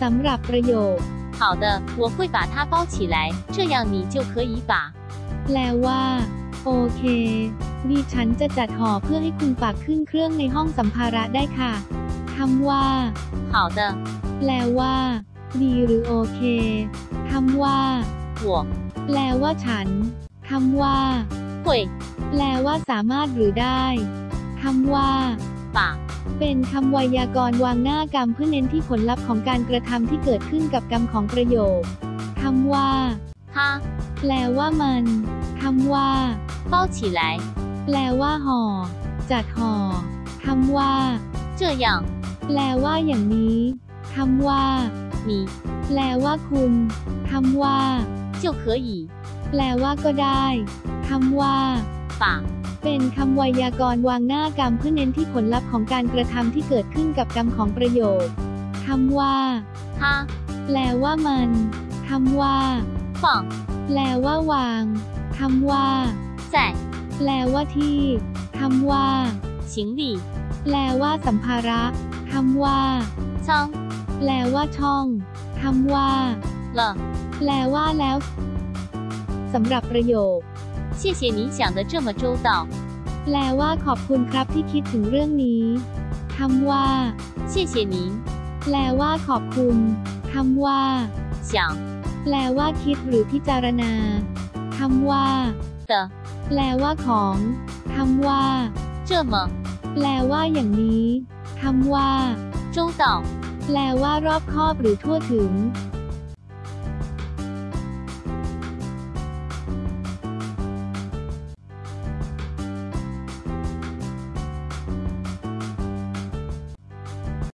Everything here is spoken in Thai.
สำหรับประโยค 好的，我会把它包起来，这样你就可以把 แปลว่า โอเค ดิฉันจะจัดห่อเพื่อให้คุณฝากขึ้นเครื่องในห้องสัมภาระได้ค่ะคำว่า 好的， แปลว่า ดีหรือโอเคคำว่า 我 แปลว่าฉันคำว่า 会 แปลว่าสามารถหรือได้คำว่า 把 เป็นคำไวยากรณ์วางหน้ากรรมเพื่อเน้นที่ผลลัพธ์ของการกระทำที่เกิดขึ้นกับกรรมของประโยคคำว่า 它 แปลว่ามันคำว่า 包起来， แปลว่าห่อ จัดห่อคำว่า 这样 แปลว่าอย่างนี้คำว่า 你 แปลว่าคุณคำว่า 就可以 แปลว่าก็ได้คำว่า 把 เป็นคำไวยากรณ์วางหน้ากรรมเพื่อเน้นที่ผลลัพธ์ของการกระทำที่เกิดขึ้นกับกรรมของประโยคคำว่าฮะแปลว่ามันคำว่าฝังแปลว่าวางคำว่าใส่แปลว่าที่คำว่าชิงดีแปลว่าสัมภาระคำว่าช่องแปลว่าช่องคำว่าละแปลว่าแล้วสำหรับประโยค 谢谢你想得这么周到， แปลว่าขอบคุณครับที่คิดถึงเรื่องนี้คำว่า 谢谢您 แปลว่าขอบคุณคำว่า 想 แปลว่าคิดหรือพิจารณาคำว่า 的 แปลว่าของคำว่า 这么 แปลว่าอย่างนี้คำว่า 周到， แปลว่ารอบคอบหรือทั่วถึง